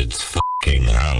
It's fucking hell.